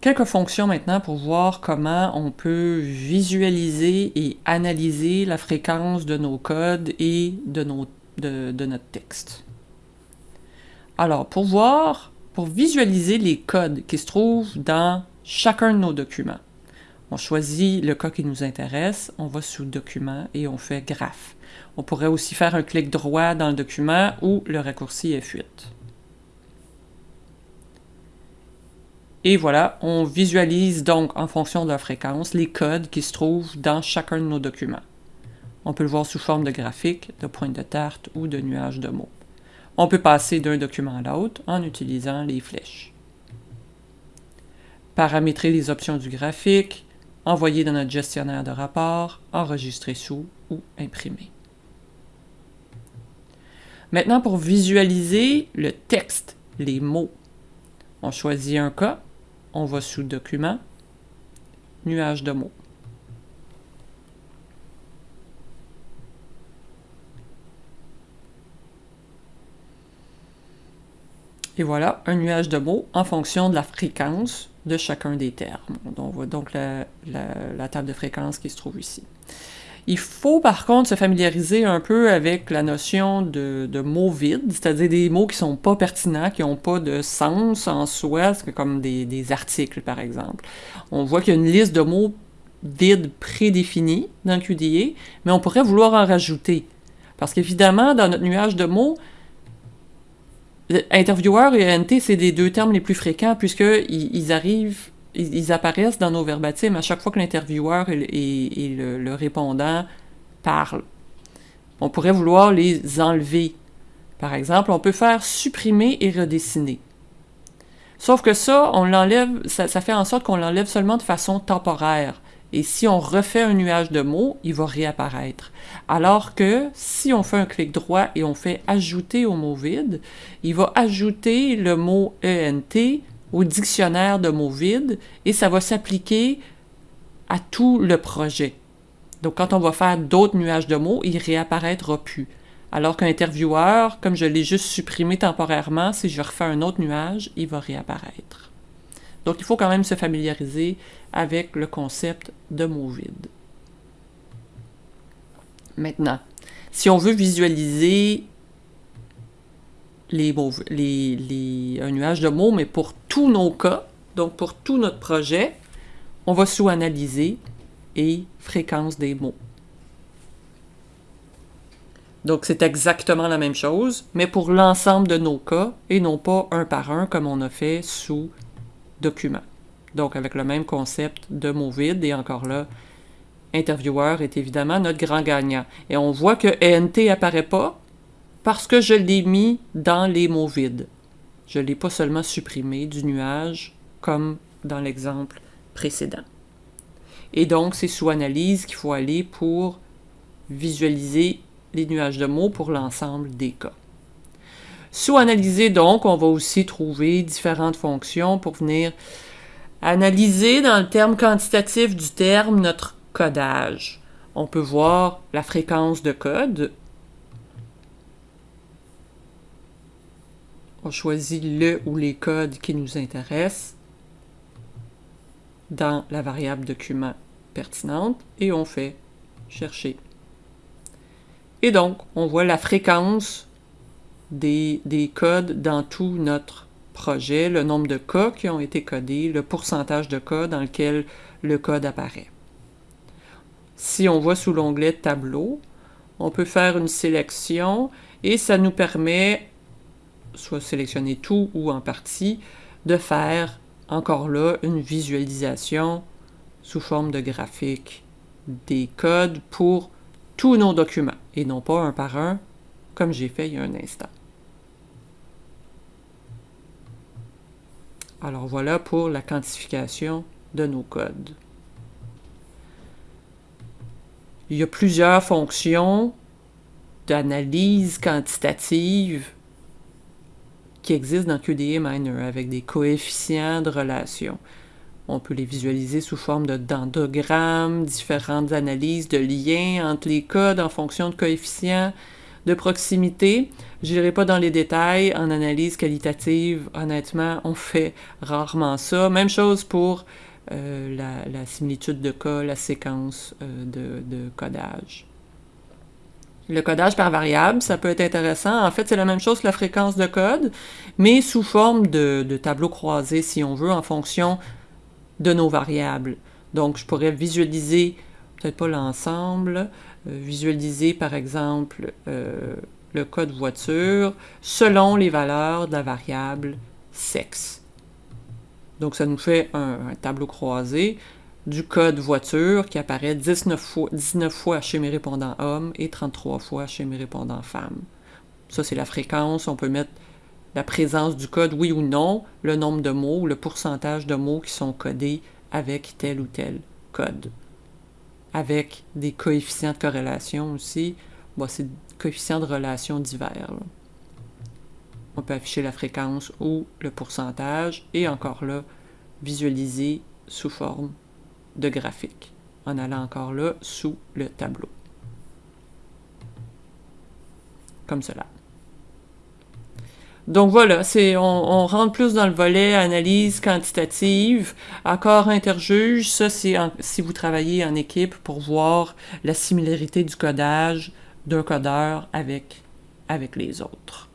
Quelques fonctions maintenant pour voir comment on peut visualiser et analyser la fréquence de nos codes et de, notre texte. Alors, pour voir, pour visualiser les codes qui se trouvent dans chacun de nos documents, on choisit le cas qui nous intéresse, on va sous Document et on fait Graphe. On pourrait aussi faire un clic droit dans le document ou le raccourci F8. Et voilà, on visualise donc en fonction de la fréquence les codes qui se trouvent dans chacun de nos documents. On peut le voir sous forme de graphique, de pointe de tarte ou de nuage de mots. On peut passer d'un document à l'autre en utilisant les flèches. Paramétrer les options du graphique, envoyer dans notre gestionnaire de rapport, enregistrer sous ou imprimer. Maintenant, pour visualiser le texte, les mots, on choisit un cas, on va sous Document, Nuage de mots. Et voilà, un nuage de mots en fonction de la fréquence de chacun des termes. On voit donc la, table de fréquence qui se trouve ici. Il faut par contre se familiariser un peu avec la notion de, mots vides, c'est-à-dire des mots qui sont pas pertinents, qui n'ont pas de sens en soi, comme des, articles par exemple. On voit qu'il y a une liste de mots vides prédéfinis dans QDA, mais on pourrait vouloir en rajouter. Parce qu'évidemment, dans notre nuage de mots, Intervieweur et NT, c'est des deux termes les plus fréquents puisqu'ils ils arrivent, ils, apparaissent dans nos verbatims à chaque fois que l'intervieweur et, le, répondant parlent. On pourrait vouloir les enlever. Par exemple, on peut faire supprimer et redessiner. Sauf que ça, on l'enlève, ça, ça fait en sorte qu'on l'enlève seulement de façon temporaire. Et si on refait un nuage de mots, il va réapparaître. Alors que si on fait un clic droit et on fait ajouter au mot vide, il va ajouter le mot ENT dictionnaire de mots vides et ça va s'appliquer à tout le projet. Donc quand on va faire d'autres nuages de mots, il réapparaîtra plus. Alors qu'un intervieweur, comme je l'ai juste supprimé temporairement, si je refais un autre nuage, il va réapparaître. Donc il faut quand même se familiariser avec le concept de mots vides. Maintenant, si on veut visualiser les les, un nuage de mots, mais pour tous nos cas, donc pour tout notre projet, on va sous Analyser et Fréquence des mots. Donc c'est exactement la même chose, mais pour l'ensemble de nos cas et non pas un par un comme on a fait sous Document donc avec le même concept de mots vides, et encore là, intervieweur est évidemment notre grand gagnant. Et on voit que ENT apparaît pas parce que je l'ai mis dans les mots vides. Je ne l'ai pas seulement supprimé du nuage comme dans l'exemple précédent. Et donc, c'est sous analyse qu'il faut aller pour visualiser les nuages de mots pour l'ensemble des cas. Sous analyser, donc, on va aussi trouver différentes fonctions pour venir Analyser dans le terme quantitatif du terme notre codage. On peut voir la fréquence de code. On choisit le ou les codes qui nous intéressent dans la variable document pertinente et on fait chercher. Et donc, on voit la fréquence des, des codes dans tout notre projet, le nombre de cas qui ont été codés, le pourcentage de cas dans lequel le code apparaît. Si on voit sous l'onglet Tableau, on peut faire une sélection et ça nous permet, soit sélectionner tout ou en partie, de faire encore là une visualisation sous forme de graphique des codes pour tous nos documents et non pas un par un comme j'ai fait il y a un instant. Alors voilà pour la quantification de nos codes. Il y a plusieurs fonctions d'analyse quantitative qui existent dans QDA Miner avec des coefficients de relation. On peut les visualiser sous forme de dendogrammes, différentes analyses de liens entre les codes en fonction de coefficients. de proximité. Je n'irai pas dans les détails. En analyse qualitative, honnêtement, on fait rarement ça. Même chose pour euh, la, similitude de cas, la séquence euh, de, codage. Le codage par variable, ça peut être intéressant. En fait, c'est la même chose que la fréquence de code, mais sous forme de, tableau croisé, si on veut, en fonction de nos variables. Donc, je pourrais visualiser, peut-être pas l'ensemble, euh, visualiser par exemple le code voiture selon les valeurs de la variable sexe. Donc, ça nous fait un, tableau croisé du code voiture qui apparaît 19 fois, 19 fois chez mes répondants hommes et 33 fois chez mes répondants femmes. Ça, c'est la fréquence. On peut mettre la présence du code, oui ou non, le nombre de mots, le pourcentage de mots qui sont codés avec tel ou tel code. Avec des coefficients de corrélation aussi. Bon, c'est des coefficients de relation divers on peut afficher la fréquence ou le pourcentage et encore là, visualiser sous forme de graphique en allant encore là sous le tableau. Comme cela. Donc voilà, c'est on, rentre plus dans le volet analyse quantitative, accord interjuge, ça c'est si vous travaillez en équipe pour voir la similarité du codage d'un codeur avec, avec les autres.